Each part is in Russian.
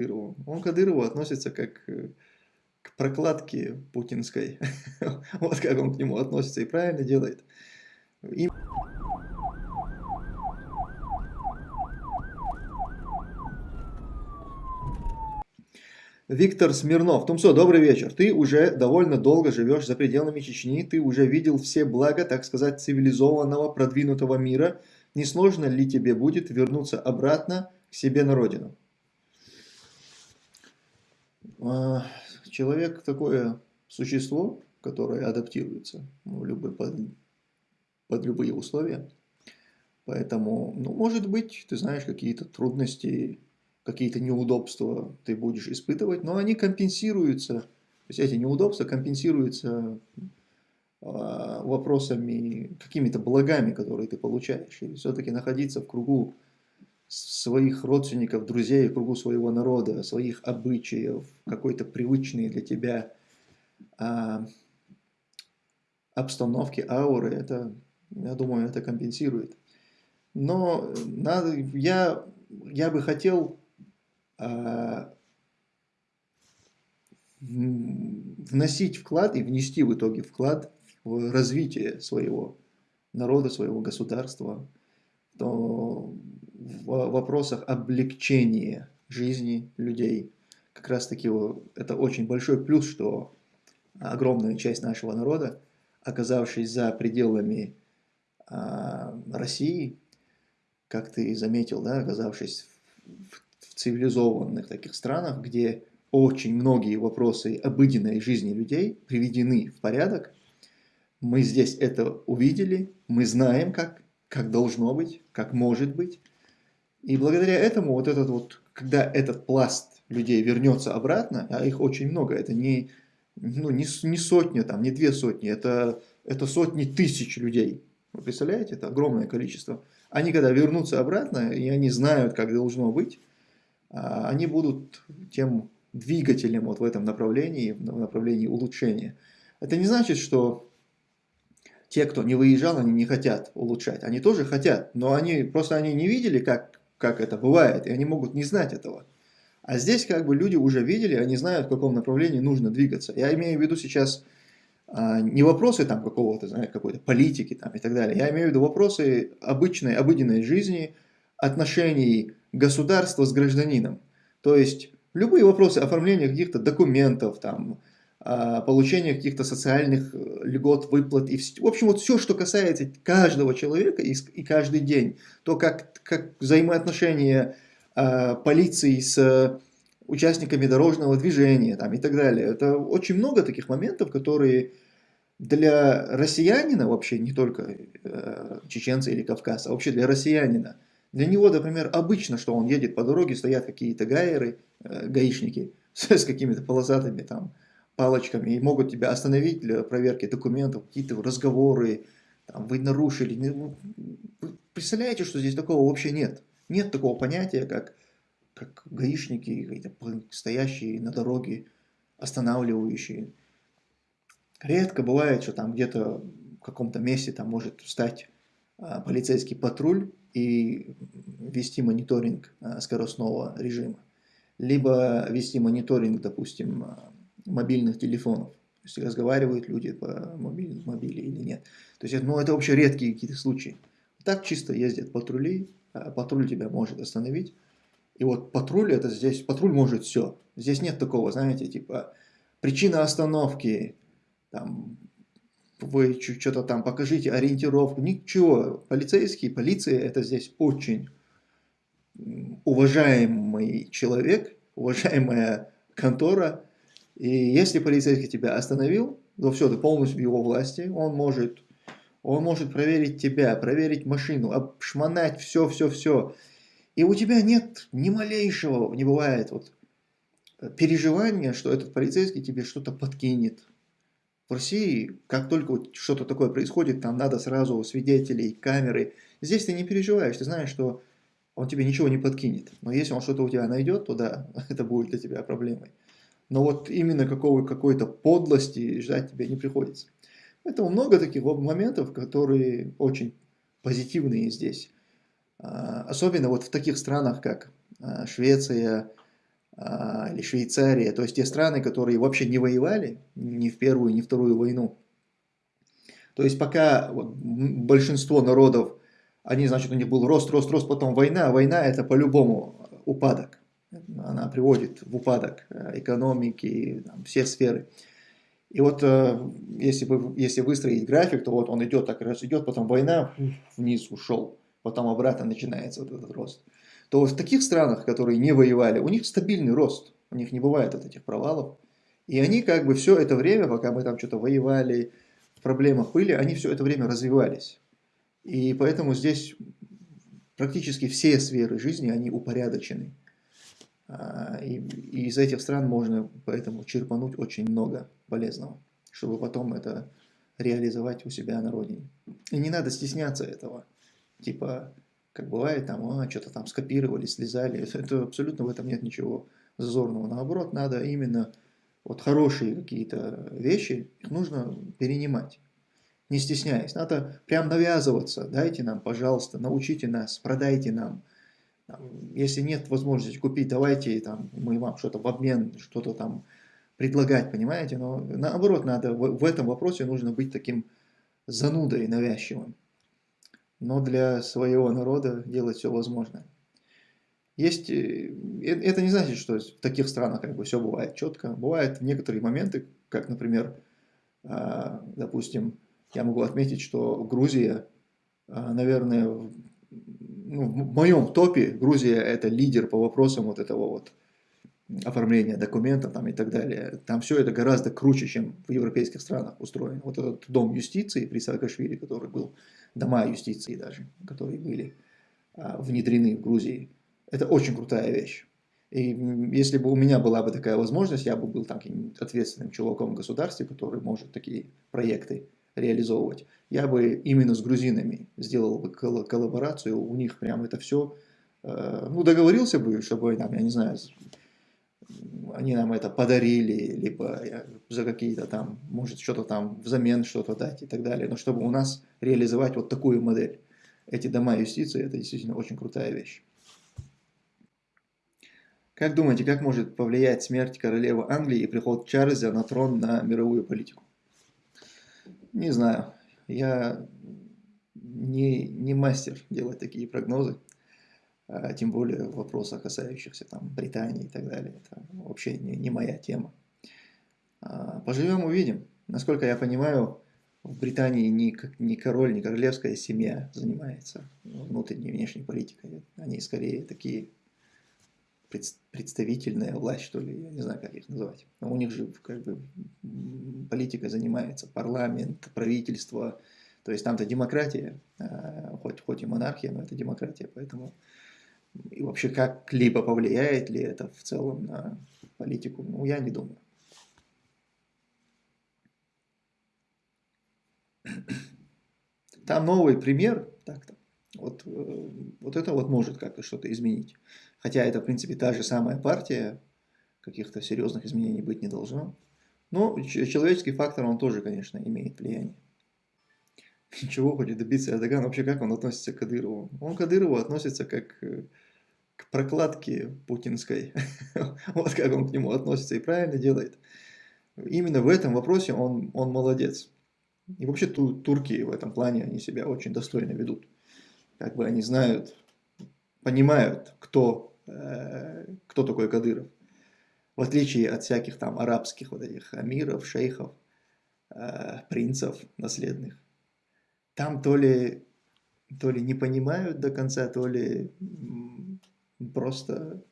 Кадырову. Он к Кадырову относится как э, к прокладке путинской. Вот как он к нему относится и правильно делает. И... Виктор Смирнов. Тумсо, добрый вечер. Ты уже довольно долго живешь за пределами Чечни, ты уже видел все блага, так сказать, цивилизованного, продвинутого мира. Не сложно ли тебе будет вернуться обратно к себе на родину? А, человек такое существо, которое адаптируется в любой, под, под любые условия. Поэтому, ну, может быть, ты знаешь, какие-то трудности какие-то неудобства ты будешь испытывать, но они компенсируются, то есть эти неудобства компенсируются а, вопросами, какими-то благами, которые ты получаешь. И все-таки находиться в кругу своих родственников, друзей, в кругу своего народа, своих обычаев, какой-то привычные для тебя а, обстановки, ауры, это, я думаю, это компенсирует. Но надо, я, я бы хотел а, вносить вклад и внести в итоге вклад в развитие своего народа, своего государства, то в вопросах облегчения жизни людей. Как раз таки это очень большой плюс, что огромная часть нашего народа, оказавшись за пределами а, России, как ты заметил, да, оказавшись в цивилизованных таких странах, где очень многие вопросы обыденной жизни людей приведены в порядок, мы здесь это увидели, мы знаем, как, как должно быть, как может быть. И благодаря этому вот этот вот, когда этот пласт людей вернется обратно, а их очень много, это не, ну, не, не сотня, там, не две сотни, это, это сотни тысяч людей. Вы представляете, это огромное количество. Они когда вернутся обратно, и они знают, как должно быть, а, они будут тем двигателем вот в этом направлении, в направлении улучшения. Это не значит, что те, кто не выезжал, они не хотят улучшать. Они тоже хотят, но они просто они не видели, как, как это бывает, и они могут не знать этого. А здесь как бы люди уже видели, они знают, в каком направлении нужно двигаться. Я имею в виду сейчас а, не вопросы там какого-то, какой-то политики там и так далее. Я имею в виду вопросы обычной, обыденной жизни, отношений государства с гражданином. То есть любые вопросы оформления каких-то документов, там, получения каких-то социальных э, льгот, выплат. И в общем, вот все, что касается каждого человека и, и каждый день. То, как, как взаимоотношения а, полиции с участниками дорожного движения там, и так далее. Это очень много таких моментов, которые для россиянина вообще, не только э, чеченца или кавказа, а вообще для россиянина – для него, например, обычно, что он едет по дороге, стоят какие-то гайеры, э, гаишники с, с какими-то полосатыми там палочками и могут тебя остановить для проверки документов, какие-то разговоры, там, вы нарушили. Ну, вы представляете, что здесь такого вообще нет? Нет такого понятия, как, как гаишники, стоящие на дороге, останавливающие. Редко бывает, что там где-то в каком-то месте там может встать а, полицейский патруль и вести мониторинг а, скоростного режима, либо вести мониторинг, допустим, а, мобильных телефонов, то есть разговаривают люди по мобиле, мобиле или нет. То есть, ну, это вообще редкие какие-то случаи. Так чисто ездят патрули, а патруль тебя может остановить. И вот патруль это здесь, патруль может все. Здесь нет такого, знаете, типа, причина остановки, там, вы что-то там покажите ориентировку, ничего. Полицейский, полиция это здесь очень уважаемый человек, уважаемая контора. И если полицейский тебя остановил, то все, ты полностью в его власти, он может, он может проверить тебя, проверить машину, обшмонать все-все-все. И у тебя нет ни малейшего, не бывает вот переживания, что этот полицейский тебе что-то подкинет, в России, как только вот что-то такое происходит, там надо сразу свидетелей, камеры. Здесь ты не переживаешь, ты знаешь, что он тебе ничего не подкинет. Но если он что-то у тебя найдет, то да, это будет для тебя проблемой. Но вот именно какой-то подлости ждать тебе не приходится. Поэтому много таких моментов, которые очень позитивные здесь. А, особенно вот в таких странах, как а, Швеция, а, или Швейцария, то есть те страны, которые вообще не воевали ни в Первую, ни в Вторую войну. То есть пока большинство народов, они, значит, у них был рост, рост, рост, потом война, война это по-любому упадок. Она приводит в упадок э, экономики, там, все сферы. И вот э, если, вы, если выстроить график, то вот он идет так раз идет, потом война вниз ушел, потом обратно начинается вот этот рост. То в таких странах, которые не воевали, у них стабильный рост, у них не бывает вот этих провалов. И они как бы все это время, пока мы там что-то воевали, в проблемах были, они все это время развивались. И поэтому здесь практически все сферы жизни, они упорядочены. А, и, и из этих стран можно поэтому черпануть очень много полезного, чтобы потом это реализовать у себя на родине. И не надо стесняться этого. Типа, как бывает, там, а, что-то там скопировали, слезали. Это абсолютно в этом нет ничего зазорного. Наоборот, надо именно вот хорошие какие-то вещи, их нужно перенимать. Не стесняясь, надо прям навязываться. Дайте нам, пожалуйста, научите нас, продайте нам если нет возможности купить, давайте там, мы вам что-то в обмен, что-то там предлагать, понимаете? Но наоборот, надо в, в этом вопросе нужно быть таким занудой навязчивым. Но для своего народа делать все возможное. Есть, э, э, это не значит, что в таких странах как бы все бывает четко. Бывают некоторые моменты, как, например, а, допустим, я могу отметить, что Грузия, а, наверное, ну, в моем топе Грузия это лидер по вопросам вот этого вот оформления документов там и так далее. Там все это гораздо круче, чем в европейских странах устроено. Вот этот дом юстиции при Саакашвили, который был, дома юстиции даже, которые были а, внедрены в Грузии, это очень крутая вещь. И если бы у меня была бы такая возможность, я бы был таким ответственным чуваком в государстве, который может такие проекты реализовывать, я бы именно с грузинами сделал бы коллаборацию, у них прям это все, э, ну, договорился бы, чтобы, там, я не знаю, они нам это подарили, либо за какие-то там, может, что-то там взамен что-то дать и так далее, но чтобы у нас реализовать вот такую модель. Эти дома юстиции, это действительно очень крутая вещь. Как думаете, как может повлиять смерть королевы Англии и приход Чарльза на трон на мировую политику? Не знаю. Я не, не мастер делать такие прогнозы, а тем более в вопросах, касающихся там, Британии и так далее. Это вообще не, не моя тема. А, поживем, увидим. Насколько я понимаю, в Британии ни, ни король, ни королевская семья занимается внутренней и внешней политикой. Они скорее такие представительная власть, что ли, я не знаю, как их называть. Но у них же как бы политика занимается парламент, правительство, то есть там-то демократия, а, хоть, хоть и монархия, но это демократия, поэтому и вообще как-либо повлияет ли это в целом на политику, ну, я не думаю. Там новый пример, так-то, вот, э, вот это вот может как-то что-то изменить. Хотя это, в принципе, та же самая партия, каких-то серьезных изменений быть не должно. Но человеческий фактор, он тоже, конечно, имеет влияние. Чего хочет добиться Эрдоган? Вообще, как он относится к Кадырову? Он к Кадырову относится как э, к прокладке путинской. вот как он к нему относится и правильно делает. Именно в этом вопросе он, он молодец. И вообще турки в этом плане, они себя очень достойно ведут. Как бы они знают, понимают, кто кто такой Кадыров. В отличие от всяких там арабских вот этих амиров, шейхов, э, принцев наследных. Там то ли, то ли не понимают до конца, то ли просто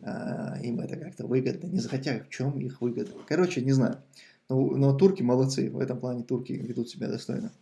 э, им это как-то выгодно. Не хотя в чем их выгода. Короче, не знаю. Но, но турки молодцы. В этом плане турки ведут себя достойно.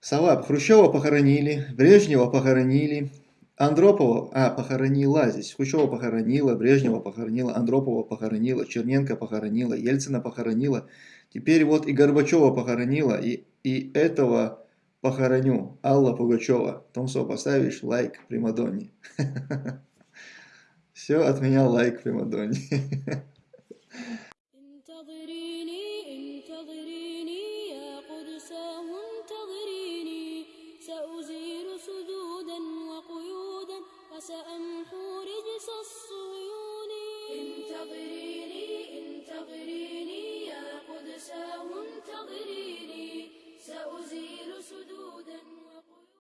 Сова Хрущева похоронили, Брежнева похоронили, Андропова, а, похоронила здесь, Хрущева похоронила, Брежнева похоронила, Андропова похоронила, Черненко похоронила, Ельцина похоронила. Теперь вот и Горбачева похоронила, и, и этого похороню. Алла Пугачева. Томсо, поставишь лайк Примадонне. Все, от меня лайк Примадонне.